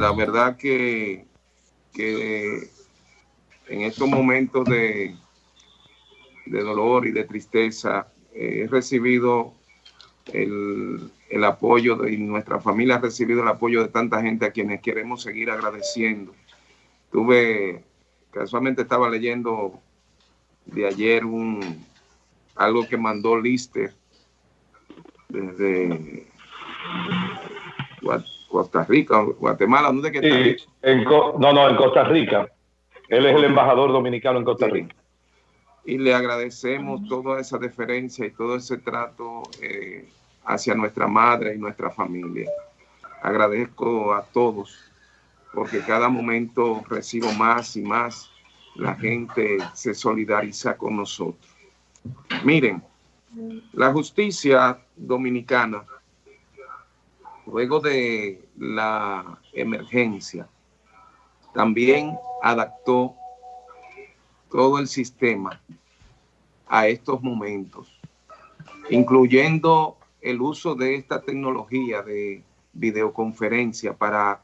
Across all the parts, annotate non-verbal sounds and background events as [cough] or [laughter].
la verdad que, que en estos momentos de, de dolor y de tristeza he recibido el, el apoyo de nuestra familia ha recibido el apoyo de tanta gente a quienes queremos seguir agradeciendo. Tuve, casualmente estaba leyendo de ayer un algo que mandó Lister desde Costa Rica, Guatemala, ¿dónde que no, no, en Costa Rica. Él es el embajador dominicano en Costa Rica. Y le agradecemos toda esa deferencia y todo ese trato eh, hacia nuestra madre y nuestra familia. Agradezco a todos porque cada momento recibo más y más. La gente se solidariza con nosotros. Miren, la justicia dominicana, luego de la emergencia, también adaptó todo el sistema a estos momentos, incluyendo el uso de esta tecnología de videoconferencia para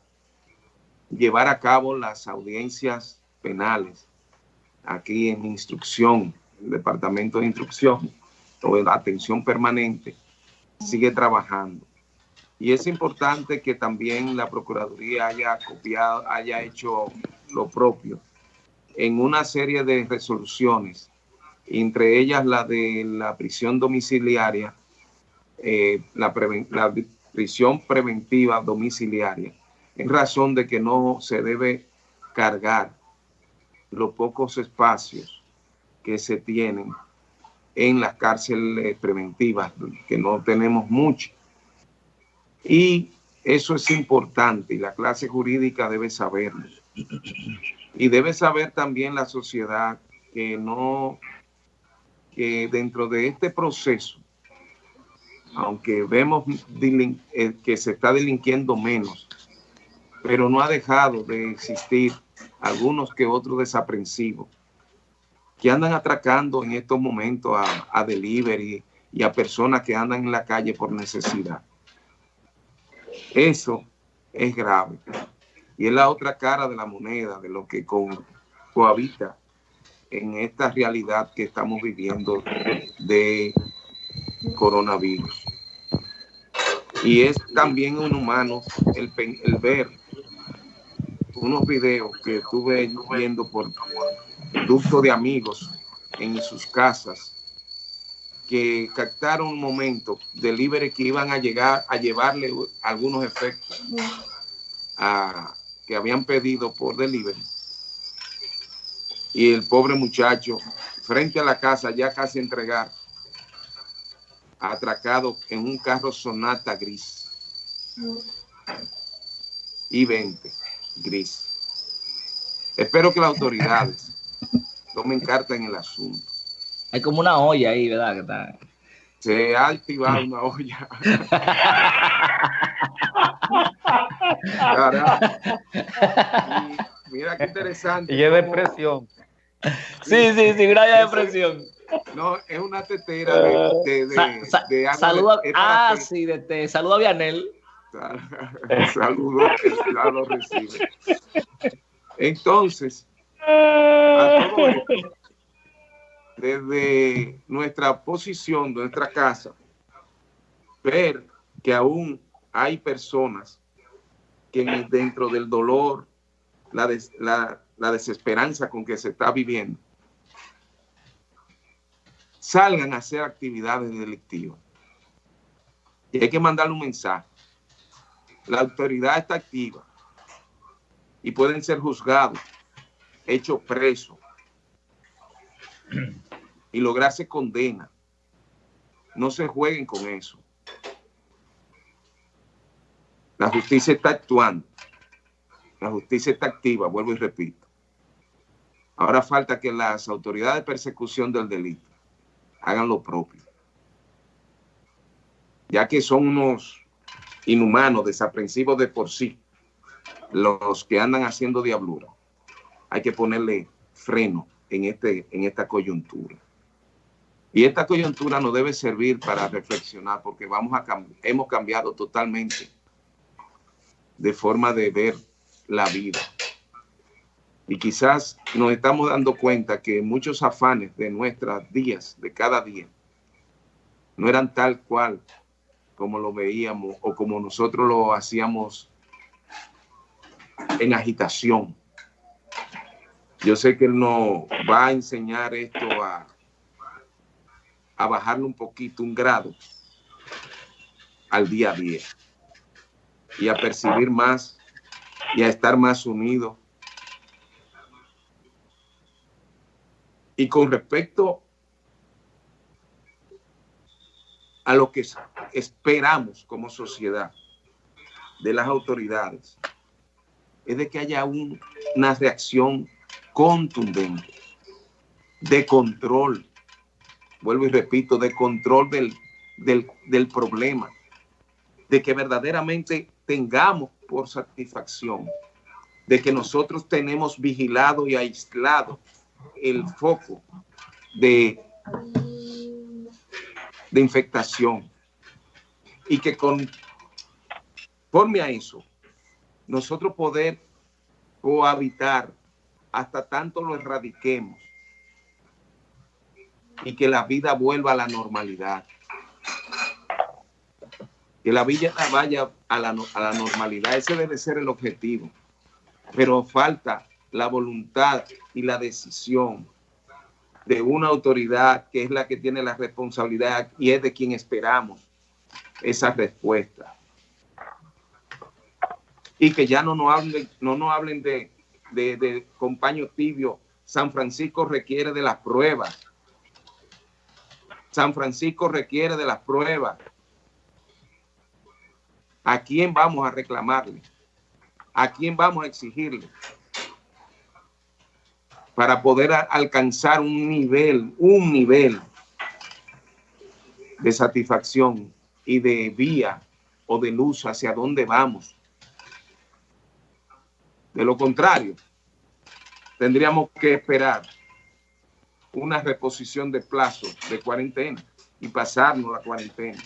llevar a cabo las audiencias penales aquí en instrucción, el departamento de instrucción o de atención permanente sigue trabajando. Y es importante que también la Procuraduría haya copiado, haya hecho lo propio en una serie de resoluciones, entre ellas la de la prisión domiciliaria, eh, la, prisión preventiva domiciliaria, en razón de que no se debe cargar los pocos espacios que se tienen en las cárceles preventivas, que no tenemos mucho. Y eso es importante y la clase jurídica debe saberlo. Y debe saber también la sociedad que no, que dentro de este proceso, aunque vemos eh, que se está delinquiendo menos, pero no ha dejado de existir algunos que otros desaprensivos que andan atracando en estos momentos a, a delivery y a personas que andan en la calle por necesidad. Eso es grave. Y es la otra cara de la moneda, de lo que cohabita en esta realidad que estamos viviendo de coronavirus. Y es también un humano el, el ver unos videos que estuve viendo por ducto de amigos en sus casas que captaron un momento delivery que iban a llegar a llevarle algunos efectos que habían pedido por delivery. Y el pobre muchacho frente a la casa ya casi entregar atracado en un carro Sonata gris. Y 20 gris. Espero que las autoridades tomen carta en el asunto hay como una olla ahí, ¿verdad? Que está... Se ha activado una olla. [laughs] mira qué interesante. Y es depresión. Sí, sí, sí, una depresión. No, es una tetera de, de, Saluda, ah, sí, de té. Saluda a Vianel. Saludos, ya lo recibe. Entonces, a todo esto, desde nuestra posición, de nuestra casa, ver que aún hay personas que dentro del dolor, la, la, desesperanza con que se está viviendo, salgan a hacer actividades delictivas. Y hay que mandarle un mensaje. La autoridad está activa y pueden ser juzgados, hechos presos y lograrse condena. No se jueguen con eso. La justicia está actuando. La justicia está activa, vuelvo y repito. Ahora falta que las autoridades de persecución del delito hagan lo propio. Ya que son unos inhumanos, desaprensivos de por sí, los que andan haciendo diablura. Hay que ponerle freno en, este, en esta coyuntura. Y esta coyuntura nos debe servir para reflexionar porque vamos a hemos cambiado totalmente de forma de ver la vida. Y quizás nos estamos dando cuenta que muchos afanes de nuestras días, de cada día, no eran tal cual como lo veíamos o como nosotros lo hacíamos en agitación. Yo sé que Él nos va a enseñar esto a, a bajarle un poquito, un grado al día a día y a percibir más y a estar más unidos. Y con respecto a lo que esperamos como sociedad de las autoridades, es de que haya una reacción contundente, de control, vuelvo y repito, de control del, del, del problema, de que verdaderamente tengamos por satisfacción de que nosotros tenemos vigilado y aislado el foco de, de infectación y que conforme a eso nosotros poder cohabitar hasta tanto lo erradiquemos y que la vida vuelva a la normalidad que la villa vaya a la, a la normalidad. Ese debe ser el objetivo. Pero falta la voluntad y la decisión de una autoridad que es la que tiene la responsabilidad y es de quien esperamos esa respuesta. Y que ya no nos hablen, no nos hablen de, de, de compaño tibio. San Francisco requiere de las pruebas. San Francisco requiere de las pruebas. ¿A quién vamos a reclamarle? ¿A quién vamos a exigirle? Para poder alcanzar un nivel, un nivel de satisfacción y de vía o de luz hacia dónde vamos. De lo contrario, tendríamos que esperar una reposición de plazo de cuarentena y pasarnos la cuarentena.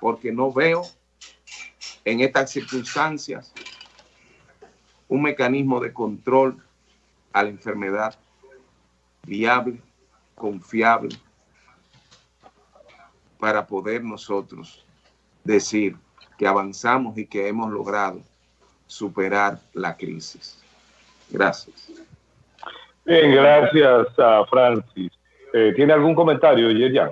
Porque no veo en estas circunstancias un mecanismo de control a la enfermedad viable, confiable, para poder nosotros decir que avanzamos y que hemos logrado superar la crisis. Gracias. Bien, gracias a Francis. Eh, ¿Tiene algún comentario, Yerian?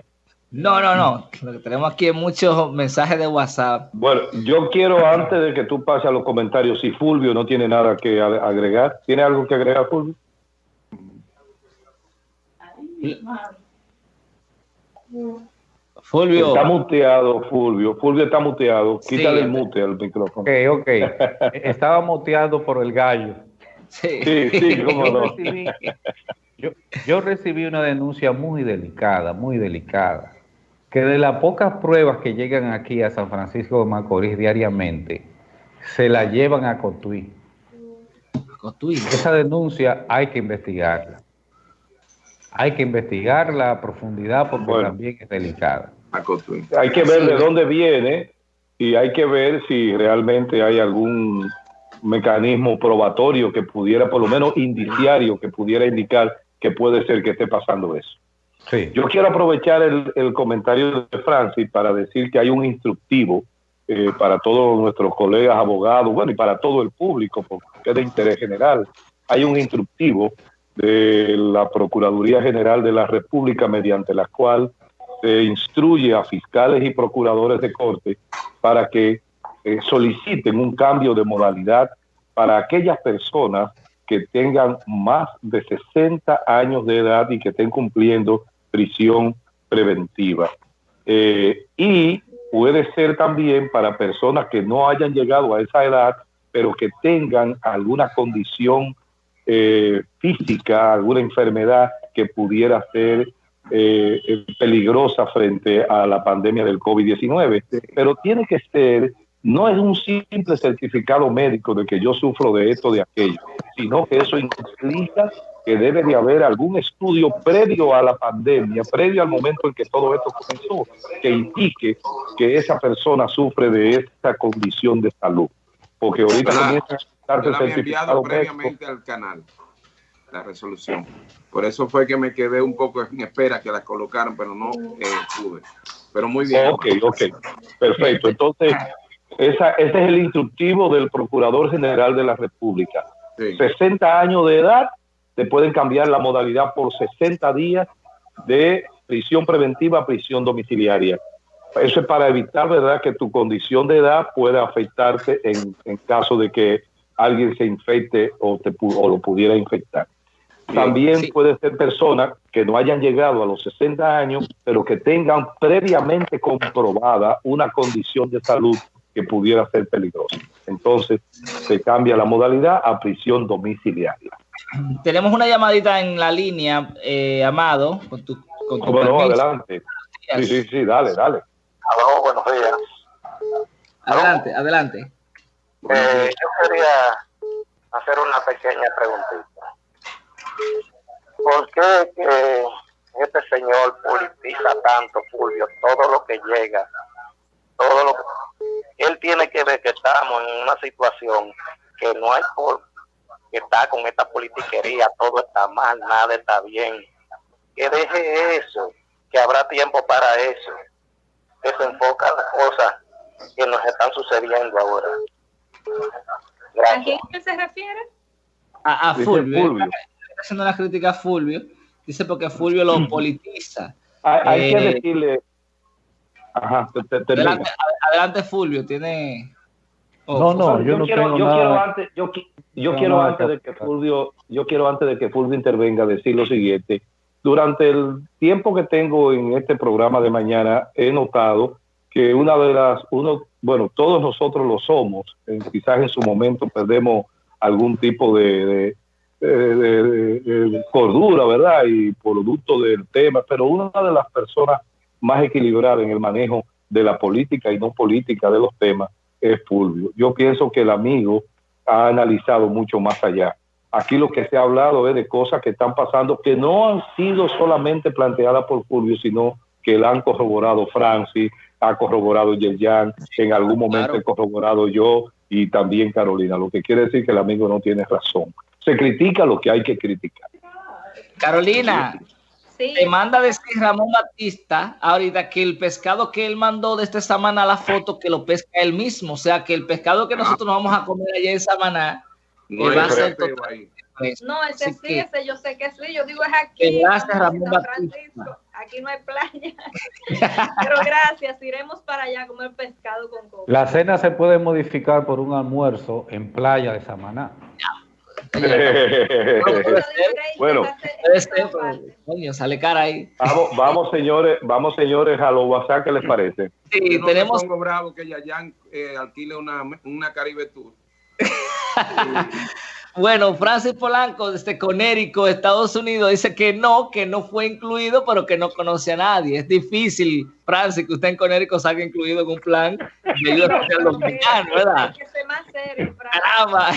No, no, no. Lo que tenemos aquí es muchos mensajes de WhatsApp. Bueno, yo quiero antes de que tú pases a los comentarios, si Fulvio no tiene nada que agregar, ¿tiene algo que agregar, Fulvio? Fulvio. Está muteado, Fulvio. Fulvio está muteado. Quítale el mute al micrófono. Ok, ok. [laughs] Estaba muteado por el gallo. Sí, sí, sí [laughs] cómo no. yo, yo recibí una denuncia muy delicada, muy delicada que de las pocas pruebas que llegan aquí a San Francisco de Macorís diariamente, se la llevan a Cotuí. Cotuí. Esa denuncia hay que investigarla. Hay que investigarla a profundidad porque también es delicada. Hay que ver de dónde viene y hay que ver si realmente hay algún mecanismo probatorio que pudiera, por lo menos indiciario, que pudiera indicar que puede ser que esté pasando eso. Yo quiero aprovechar el, comentario de Francis para decir que hay un instructivo eh, para todos nuestros colegas abogados, bueno, y para todo el público, porque es de interés general. Hay un instructivo de la Procuraduría General de la República mediante la cual se instruye a fiscales y procuradores de corte para que eh, soliciten un cambio de modalidad para aquellas personas que tengan más de 60 años de edad y que estén cumpliendo prisión preventiva. Eh, y puede ser también para personas que no hayan llegado a esa edad, pero que tengan alguna condición eh, física, alguna enfermedad que pudiera ser eh, peligrosa frente a la pandemia del COVID-19. Pero tiene que ser, no es un simple certificado médico de que yo sufro de esto, de aquello, sino que eso implica que debe de haber algún estudio previo a la pandemia, previo al momento en que todo esto comenzó, que indique que esa persona sufre de esta condición de salud. Porque ahorita comienzan Yo la había enviado previamente al canal, la resolución. Por eso fue que me quedé un poco en espera que la colocaran, pero no eh, pude. Pero muy bien. Ok, ok. Perfecto. Entonces, esa, ese es el instructivo del Procurador General de la República. 60 años de edad, te pueden cambiar la modalidad por 60 días de prisión preventiva a prisión domiciliaria. Eso es para evitar, ¿verdad?, que tu condición de edad pueda afectarte en, en caso de que alguien se infecte o, te, o lo pudiera infectar. También puede ser personas que no hayan llegado a los 60 años, pero que tengan previamente comprobada una condición de salud que pudiera ser peligrosa. Entonces, se cambia la modalidad a prisión domiciliaria. Tenemos una llamadita en la línea, eh, Amado, con tu, con tu bueno, adelante. Sí, sí, sí, dale, dale. Aló, buenos días. Adelante, adelante. Eh, yo quería hacer una pequeña preguntita. ¿Por qué que este señor politiza tanto, Fulvio, todo lo que llega, todo lo que... Él tiene que ver que estamos en una situación que no hay por que está con esta politiquería, todo está mal, nada está bien. Que deje eso, que habrá tiempo para eso, que se enfoca en las cosas que nos están sucediendo ahora. ¿A quién se refiere? A, Fulvio haciendo una crítica a Fulvio, dice porque Fulvio lo politiza. Hay, que eh, decirle. Ajá, adelante, Fulvio, tiene. no, no, yo, no quiero, yo quiero antes, yo, yo quiero antes de que Fulvio, yo quiero antes de que Fulvio intervenga decir lo siguiente. Durante el tiempo que tengo en este programa de mañana, he notado que una de las, uno, bueno, todos nosotros lo somos, quizás en su momento perdemos algún tipo de, de, cordura, ¿verdad? Y producto del tema, pero una de las personas más equilibradas en el manejo de la política y no política de los temas es Fulvio. Yo pienso que el amigo ha analizado mucho más allá. Aquí lo que se ha hablado es de cosas que están pasando que no han sido solamente planteadas por Fulvio, sino que la han corroborado Francis, ha corroborado Yerjan, en algún momento he corroborado yo y también Carolina, lo que quiere decir que el amigo no tiene razón se critica lo que hay que criticar. Carolina, te manda decir Ramón Batista ahorita que el pescado que él mandó de esta semana la foto que lo pesca él mismo, o sea que el pescado que nosotros nos vamos a comer allá en Samaná no va a ser No, ese sí, ese yo sé que sí, yo digo es aquí. Gracias, Ramón Batista. Aquí no hay playa. [laughs] Pero gracias, iremos para allá a comer pescado con coco. La cena se puede modificar por un almuerzo en playa de Samaná. [laughs] bueno, sale cara ahí. Vamos, vamos, señores, vamos, señores, a los WhatsApp, ¿qué les parece? Sí, tenemos. pongo bravo que Yayan eh, alquile una, una Caribe Tour. [laughs] Bueno, Francis Polanco desde Conérico, Estados Unidos, dice que no, que no fue incluido, pero que no conoce a nadie. Es difícil, Francis, que usted en Conérico salga incluido en un plan de ayuda social dominicano, [laughs] ¿verdad? Hay que ser más serio, Caramba.